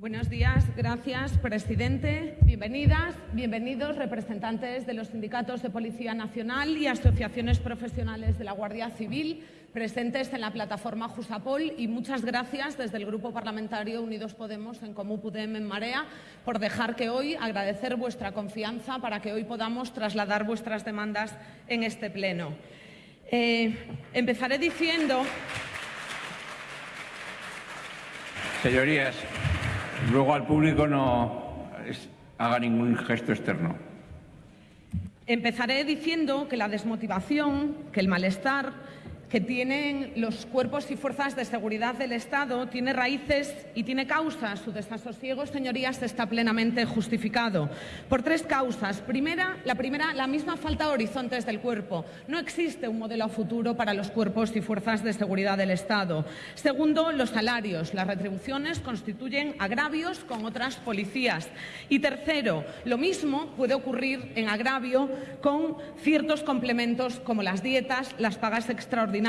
Buenos días, gracias, presidente. Bienvenidas, bienvenidos, representantes de los sindicatos de Policía Nacional y asociaciones profesionales de la Guardia Civil presentes en la plataforma Jusapol y muchas gracias desde el Grupo Parlamentario Unidos Podemos en Comú Pudem en Marea por dejar que hoy, agradecer vuestra confianza para que hoy podamos trasladar vuestras demandas en este pleno. Eh, empezaré diciendo... Señorías, Luego al público no haga ningún gesto externo. Empezaré diciendo que la desmotivación, que el malestar que tienen los cuerpos y fuerzas de seguridad del Estado tiene raíces y tiene causas. Su desasosiego, señorías, está plenamente justificado por tres causas. Primera, la primera, la misma falta de horizontes del cuerpo. No existe un modelo futuro para los cuerpos y fuerzas de seguridad del Estado. Segundo, los salarios. Las retribuciones constituyen agravios con otras policías. Y tercero, lo mismo puede ocurrir en agravio con ciertos complementos como las dietas, las pagas extraordinarias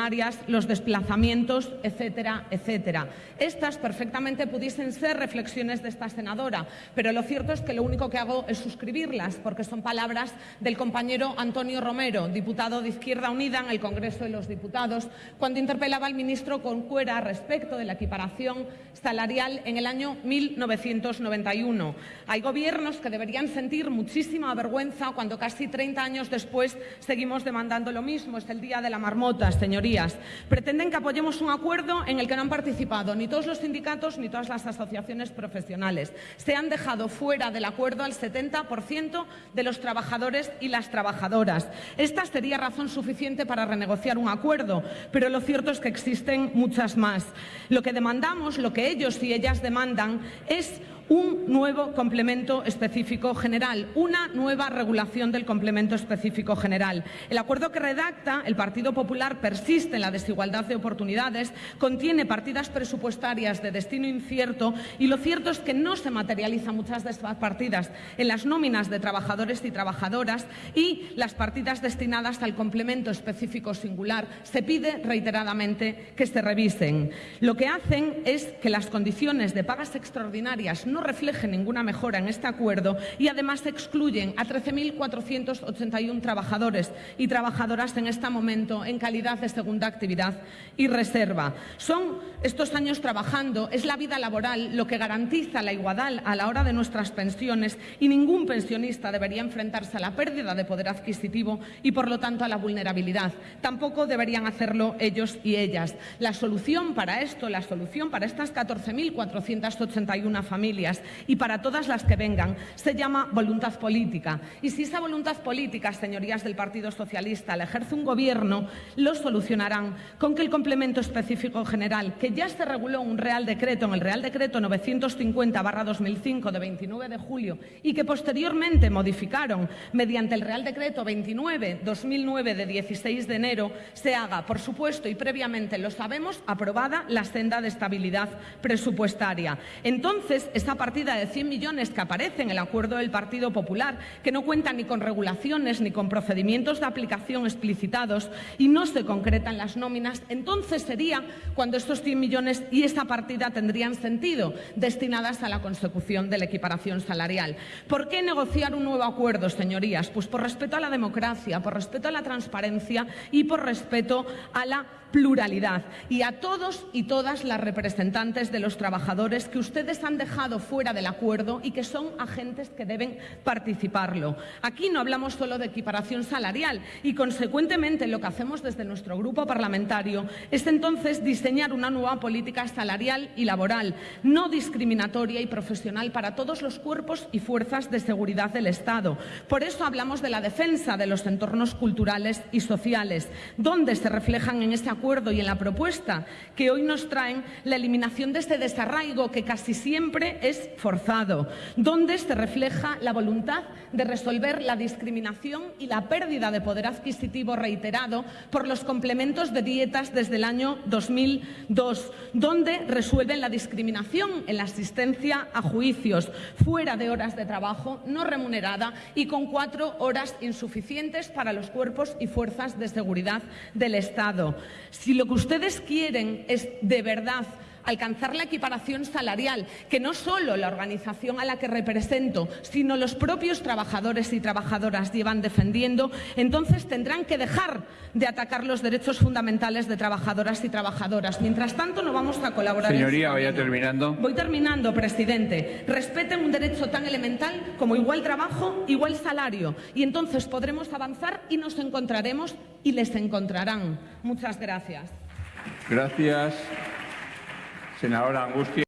los desplazamientos, etcétera, etcétera. Estas perfectamente pudiesen ser reflexiones de esta senadora, pero lo cierto es que lo único que hago es suscribirlas, porque son palabras del compañero Antonio Romero, diputado de Izquierda Unida en el Congreso de los Diputados, cuando interpelaba al ministro Concuera respecto de la equiparación salarial en el año 1991. Hay gobiernos que deberían sentir muchísima vergüenza cuando casi 30 años después seguimos demandando lo mismo. Es el día de la marmota, señor pretenden que apoyemos un acuerdo en el que no han participado ni todos los sindicatos ni todas las asociaciones profesionales. Se han dejado fuera del acuerdo al 70% de los trabajadores y las trabajadoras. Esta sería razón suficiente para renegociar un acuerdo, pero lo cierto es que existen muchas más. Lo que demandamos, lo que ellos y ellas demandan es un nuevo complemento específico general, una nueva regulación del complemento específico general. El acuerdo que redacta el Partido Popular persiste en la desigualdad de oportunidades, contiene partidas presupuestarias de destino incierto y lo cierto es que no se materializan muchas de estas partidas en las nóminas de trabajadores y trabajadoras y las partidas destinadas al complemento específico singular se pide reiteradamente que se revisen. Lo que hacen es que las condiciones de pagas extraordinarias no refleje ninguna mejora en este acuerdo y además excluyen a 13.481 trabajadores y trabajadoras en este momento en calidad de segunda actividad y reserva. Son estos años trabajando, es la vida laboral lo que garantiza la igualdad a la hora de nuestras pensiones y ningún pensionista debería enfrentarse a la pérdida de poder adquisitivo y, por lo tanto, a la vulnerabilidad. Tampoco deberían hacerlo ellos y ellas. La solución para esto, la solución para estas 14.481 familias y para todas las que vengan se llama voluntad política. Y si esa voluntad política, señorías del Partido Socialista, la ejerce un gobierno, lo solucionarán con que el complemento específico general, que ya se reguló en un Real Decreto, en el Real Decreto 950-2005 de 29 de julio y que posteriormente modificaron mediante el Real Decreto 29-2009 de 16 de enero, se haga, por supuesto, y previamente lo sabemos, aprobada la senda de estabilidad presupuestaria. Entonces, esa partida de 100 millones que aparece en el acuerdo del Partido Popular, que no cuenta ni con regulaciones ni con procedimientos de aplicación explicitados y no se concretan las nóminas, entonces sería cuando estos 100 millones y esta partida tendrían sentido, destinadas a la consecución de la equiparación salarial. ¿Por qué negociar un nuevo acuerdo, señorías? Pues por respeto a la democracia, por respeto a la transparencia y por respeto a la pluralidad y a todos y todas las representantes de los trabajadores que ustedes han dejado fuera del acuerdo y que son agentes que deben participarlo. Aquí no hablamos solo de equiparación salarial y, consecuentemente, lo que hacemos desde nuestro grupo parlamentario es entonces diseñar una nueva política salarial y laboral, no discriminatoria y profesional para todos los cuerpos y fuerzas de seguridad del Estado. Por eso hablamos de la defensa de los entornos culturales y sociales, donde se reflejan en este acuerdo y en la propuesta que hoy nos traen la eliminación de este desarraigo que casi siempre es forzado, donde se refleja la voluntad de resolver la discriminación y la pérdida de poder adquisitivo reiterado por los complementos de dietas desde el año 2002, donde resuelven la discriminación en la asistencia a juicios fuera de horas de trabajo no remunerada y con cuatro horas insuficientes para los cuerpos y fuerzas de seguridad del Estado. Si lo que ustedes quieren es de verdad alcanzar la equiparación salarial, que no solo la organización a la que represento, sino los propios trabajadores y trabajadoras llevan defendiendo, entonces tendrán que dejar de atacar los derechos fundamentales de trabajadoras y trabajadoras. Mientras tanto, no vamos a colaborar. Señoría, en vaya terminando. Voy terminando, presidente. Respeten un derecho tan elemental como igual trabajo, igual salario. Y entonces podremos avanzar y nos encontraremos y les encontrarán. Muchas gracias. Gracias. Senadora Angustia.